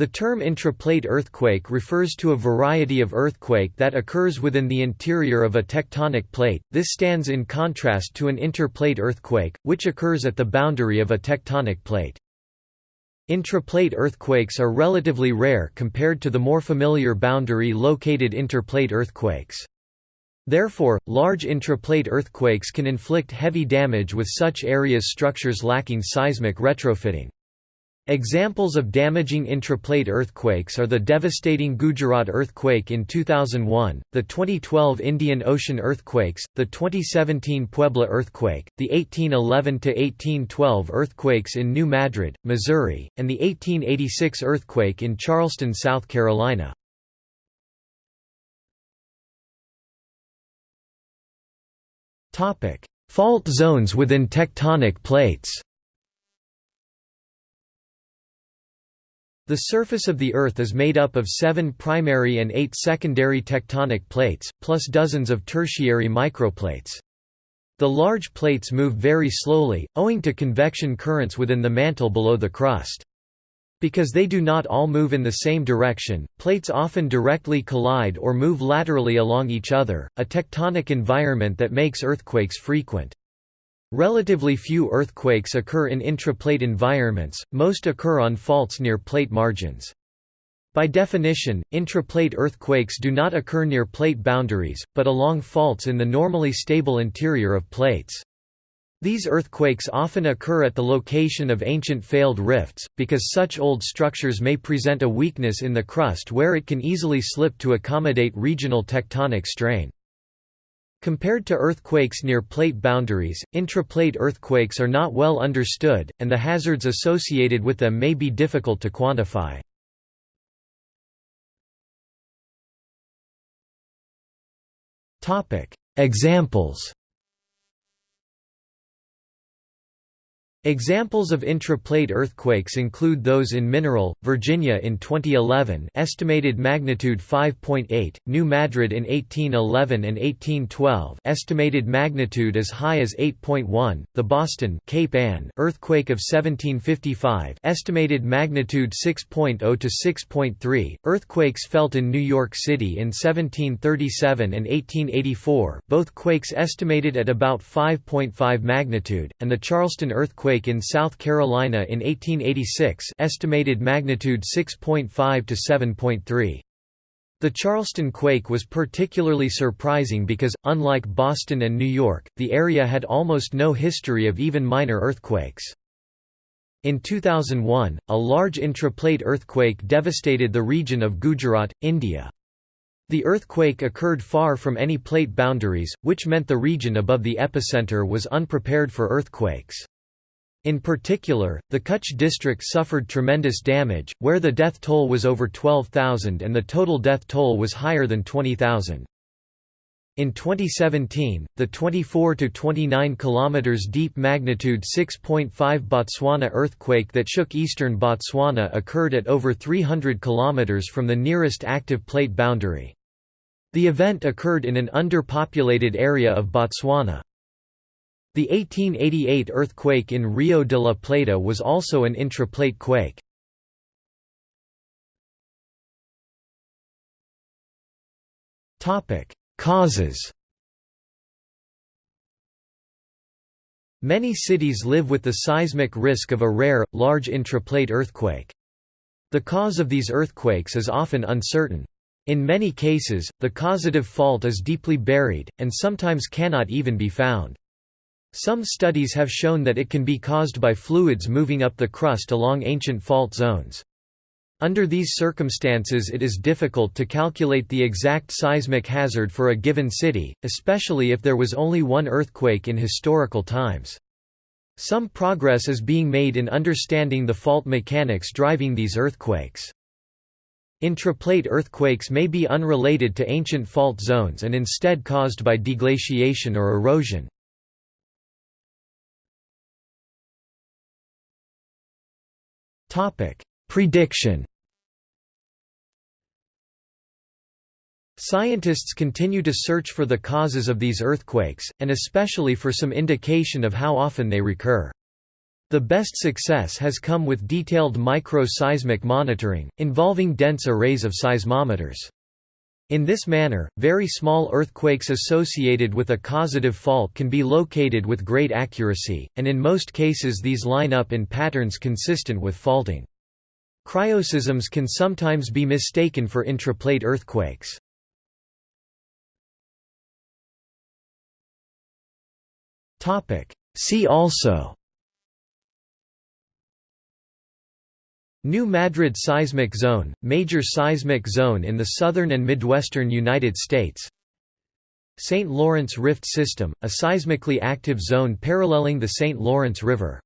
The term intraplate earthquake refers to a variety of earthquake that occurs within the interior of a tectonic plate, this stands in contrast to an interplate earthquake, which occurs at the boundary of a tectonic plate. Intraplate earthquakes are relatively rare compared to the more familiar boundary-located interplate earthquakes. Therefore, large intraplate earthquakes can inflict heavy damage with such areas structures lacking seismic retrofitting. Examples of damaging intraplate earthquakes are the devastating Gujarat earthquake in 2001, the 2012 Indian Ocean earthquakes, the 2017 Puebla earthquake, the 1811–1812 earthquakes in New Madrid, Missouri, and the 1886 earthquake in Charleston, South Carolina. Fault zones within tectonic plates The surface of the Earth is made up of seven primary and eight secondary tectonic plates, plus dozens of tertiary microplates. The large plates move very slowly, owing to convection currents within the mantle below the crust. Because they do not all move in the same direction, plates often directly collide or move laterally along each other, a tectonic environment that makes earthquakes frequent. Relatively few earthquakes occur in intraplate environments, most occur on faults near plate margins. By definition, intraplate earthquakes do not occur near plate boundaries, but along faults in the normally stable interior of plates. These earthquakes often occur at the location of ancient failed rifts, because such old structures may present a weakness in the crust where it can easily slip to accommodate regional tectonic strain. Compared to earthquakes near plate boundaries, intraplate earthquakes are not well understood, and the hazards associated with them may be difficult to quantify. Examples Examples of intraplate earthquakes include those in Mineral, Virginia in 2011 estimated magnitude 5.8, New Madrid in 1811 and 1812 estimated magnitude as high as 8.1, the Boston Cape Ann earthquake of 1755 estimated magnitude 6.0 to 6.3, earthquakes felt in New York City in 1737 and 1884 both quakes estimated at about 5.5 magnitude, and the Charleston earthquake earthquake in South Carolina in 1886 estimated magnitude 6.5 to 7.3. The Charleston quake was particularly surprising because, unlike Boston and New York, the area had almost no history of even minor earthquakes. In 2001, a large intraplate earthquake devastated the region of Gujarat, India. The earthquake occurred far from any plate boundaries, which meant the region above the epicenter was unprepared for earthquakes. In particular, the Kutch district suffered tremendous damage, where the death toll was over 12,000 and the total death toll was higher than 20,000. In 2017, the 24 to 29 kilometers deep magnitude 6.5 Botswana earthquake that shook eastern Botswana occurred at over 300 kilometers from the nearest active plate boundary. The event occurred in an underpopulated area of Botswana. The 1888 earthquake in Rio de la Plata was also an intraplate quake. Causes Many cities live with the seismic risk of a rare, large intraplate earthquake. The cause of these earthquakes is often uncertain. In many cases, the causative fault is deeply buried, and sometimes cannot even be found. Some studies have shown that it can be caused by fluids moving up the crust along ancient fault zones. Under these circumstances it is difficult to calculate the exact seismic hazard for a given city, especially if there was only one earthquake in historical times. Some progress is being made in understanding the fault mechanics driving these earthquakes. Intraplate earthquakes may be unrelated to ancient fault zones and instead caused by deglaciation or erosion. Topic: Prediction. Scientists continue to search for the causes of these earthquakes, and especially for some indication of how often they recur. The best success has come with detailed micro-seismic monitoring, involving dense arrays of seismometers. In this manner, very small earthquakes associated with a causative fault can be located with great accuracy, and in most cases these line up in patterns consistent with faulting. Cryoseisms can sometimes be mistaken for intraplate earthquakes. See also New Madrid seismic zone, major seismic zone in the southern and midwestern United States St. Lawrence Rift System, a seismically active zone paralleling the St. Lawrence River